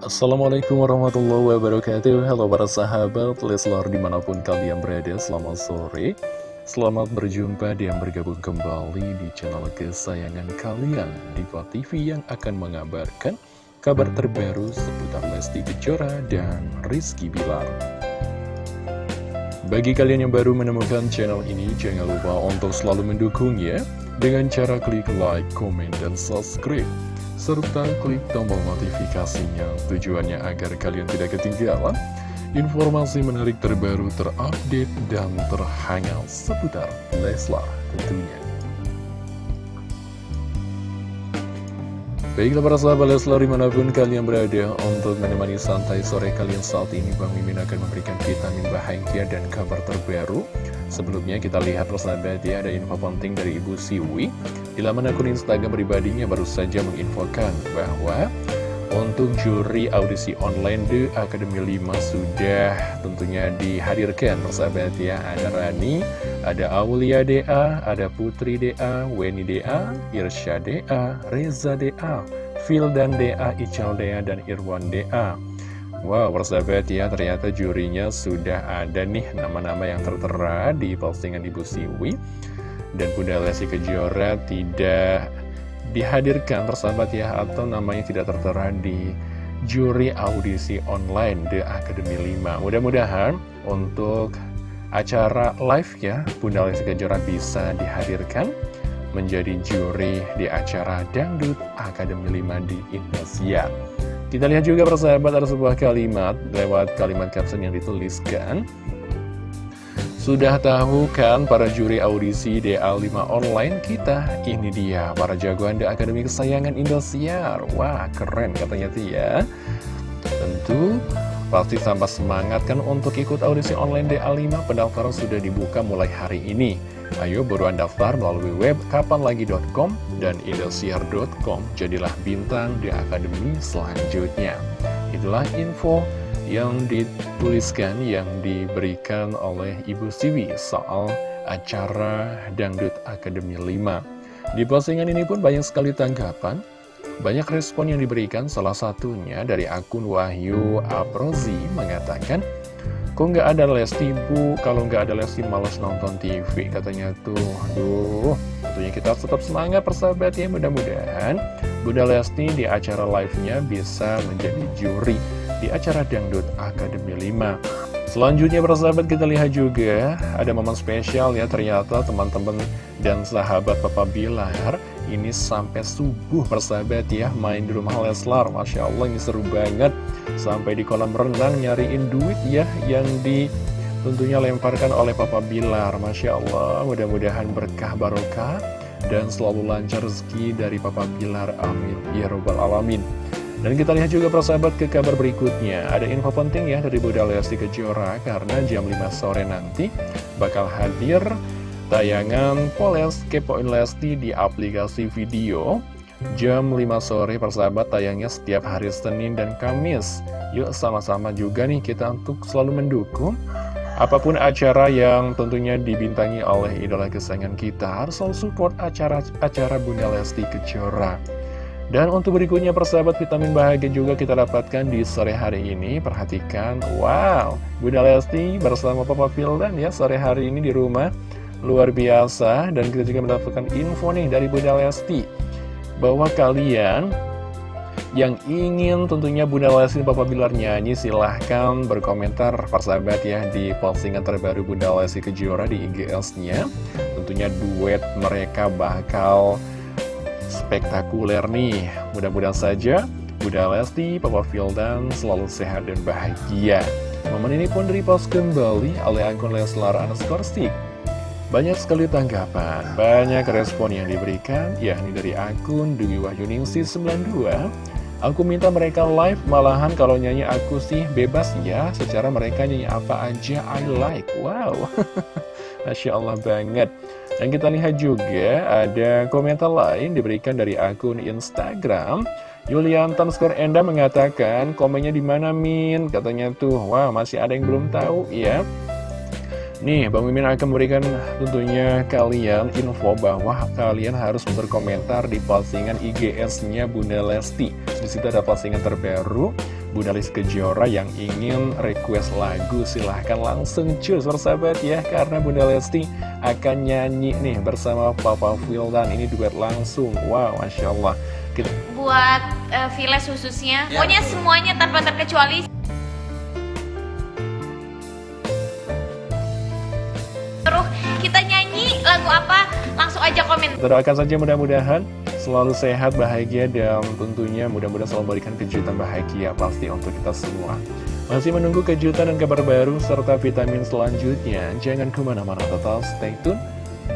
Assalamualaikum warahmatullahi wabarakatuh. Halo para sahabat Leslar di mana pun kalian berada Selamat sore. Selamat berjumpa dan bergabung kembali di channel kesayangan kalian Diva TV yang akan mengabarkan kabar terbaru seputar Lesti Kejora dan Rizky Bilar. Bagi kalian yang baru menemukan channel ini Jangan lupa untuk selalu mendukungnya Dengan cara klik like, comment, dan subscribe serta klik tombol notifikasinya tujuannya agar kalian tidak ketinggalan informasi menarik terbaru terupdate dan terhangat seputar Leslar tentunya. Baiklah para sahabat Leslar di mana pun kalian berada untuk menemani santai sore kalian saat ini Bang Mimin akan memberikan vitamin bahagia dan kabar terbaru Sebelumnya kita lihat persahabat ya ada info penting dari Ibu Siwi. Di laman akun Instagram pribadinya baru saja menginfokan bahwa untuk juri audisi online The Academy 5 sudah tentunya dihadirkan persahabat ya. Ada Rani, ada Aulia DA, ada Putri DA, Weni DA, Irsya DA, Reza DA, Phil dan DA, Ical DA, dan Irwan DA Wow, persahabat ya, ternyata jurinya sudah ada nih nama-nama yang tertera di postingan Ibu Siwi. Dan Bunda Lesti Kejora tidak dihadirkan persahabat ya, atau namanya tidak tertera di juri audisi online The Academy 5. Mudah-mudahan untuk acara live ya, Bunda Lesti Kejora bisa dihadirkan menjadi juri di acara Dangdut Academy 5 di Indonesia. Kita lihat juga persahabat ada sebuah kalimat lewat kalimat caption yang dituliskan. Sudah tahu kan para juri audisi DA5 online kita? Ini dia para jagoan The Academy kesayangan Indosiar. Wah keren katanya tuh ya. Tentu pasti tambah semangat kan untuk ikut audisi online DA5 Pendaftaran sudah dibuka mulai hari ini. Ayo buruan daftar melalui web kapanlagi.com dan indosiar.com Jadilah bintang di akademi selanjutnya. Itulah info yang dituliskan, yang diberikan oleh Ibu Siwi soal acara Dangdut Akademi 5 Di postingan ini pun banyak sekali tanggapan banyak respon yang diberikan, salah satunya dari akun Wahyu Aprozi mengatakan Kok nggak ada Lesti bu? Kalau nggak ada Lesti malas nonton TV katanya tuh. Aduh, tentunya kita tetap semangat persahabat ya. Mudah-mudahan Bunda Lesti di acara live-nya bisa menjadi juri di acara Dangdut Akademi 5. Selanjutnya persahabat kita lihat juga ada momen spesial ya ternyata teman-teman dan sahabat Papa Bilar ini sampai subuh persahabat ya. Main di rumah Leslar Masya Allah ini seru banget. Sampai di kolam renang nyariin duit ya yang di tentunya lemparkan oleh Papa Bilar. Masya Allah mudah-mudahan berkah barokah dan selalu lancar rezeki dari Papa Bilar. Amin. Ya robbal alamin. Dan kita lihat juga persahabat ke kabar berikutnya. Ada info penting ya dari Bunda Lesti Kejora Karena jam 5 sore nanti bakal hadir tayangan Poles Kepoin Lesti di aplikasi video. Jam 5 sore persahabat tayangnya setiap hari Senin dan Kamis. Yuk sama-sama juga nih kita untuk selalu mendukung Apa pun acara yang tentunya dibintangi oleh idola kesayangan kita. Harus selalu support acara-acara Bunda Lesti Kejora. Dan untuk berikutnya persahabat vitamin bahagia juga kita dapatkan di sore hari ini. Perhatikan, wow, Bunda Lesti bersama Papa Fildan ya sore hari ini di rumah luar biasa dan kita juga mendapatkan info nih dari Bunda Lesti bahwa kalian yang ingin tentunya Bunda Lesti dan Papa Bilar nyanyi silahkan berkomentar. Persahabat ya di postingan terbaru Bunda Lesti Kejora di IGS-nya tentunya duet mereka bakal spektakuler nih. Mudah-mudahan saja Bunda Lesti, Papa Fildan selalu sehat dan bahagia. Momen ini pun repost kembali oleh akun Leslar underscore stick banyak sekali tanggapan, banyak respon yang diberikan, yakni dari akun Dewi Wahyuningsi 92. Aku minta mereka live, malahan kalau nyanyi aku sih bebas ya, secara mereka nyanyi apa aja I like. Wow, Masya Allah banget. Dan kita lihat juga ada komentar lain diberikan dari akun Instagram. Yulian Skor Enda mengatakan, komennya di mana Min? Katanya tuh, wah masih ada yang belum tahu ya. Nih, Bang Mimin akan memberikan tentunya kalian info bahwa kalian harus berkomentar di postingan IGS-nya Bunda Lesti. Di situ ada postingan terbaru Bunda Lis Kejora yang ingin request lagu. Silahkan langsung cus bersahabat ya karena Bunda Lesti akan nyanyi nih bersama Papa Wildan ini duet langsung. Wow Masya Allah. Kita... buat uh, Viles khususnya. Ya, pokoknya betul. semuanya tanpa terkecuali apa langsung aja komen doakan saja mudah-mudahan selalu sehat, bahagia, dan tentunya mudah-mudahan selalu memberikan kejutan bahagia pasti untuk kita semua. Masih menunggu kejutan dan kabar baru serta vitamin selanjutnya, jangan ke mana-mana tetap stay tune.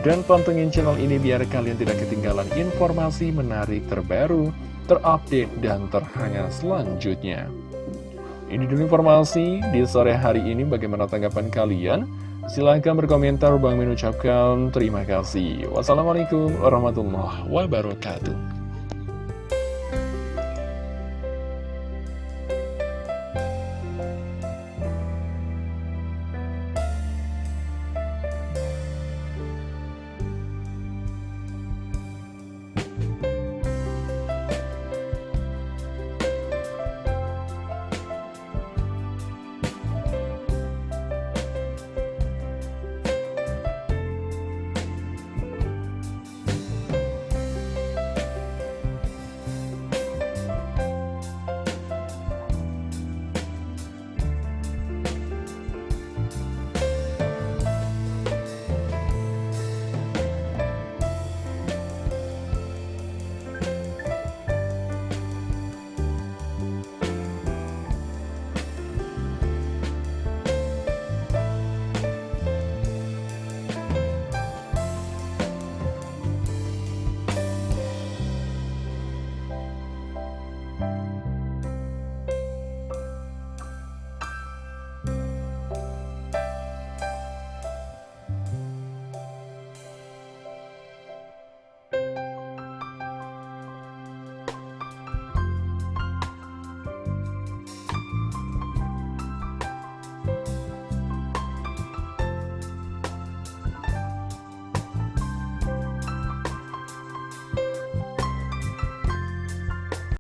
Dan pantengin channel ini biar kalian tidak ketinggalan informasi menarik terbaru, terupdate, dan terhangat selanjutnya. Ini dulu informasi di sore hari ini bagaimana tanggapan kalian? Silahkan berkomentar, Bang mengucapkan terima kasih. Wassalamualaikum warahmatullahi wabarakatuh.